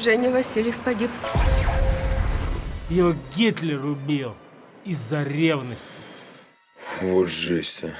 Женя Васильев погиб. Его Гитлер убил из-за ревности. Вот жесть, а.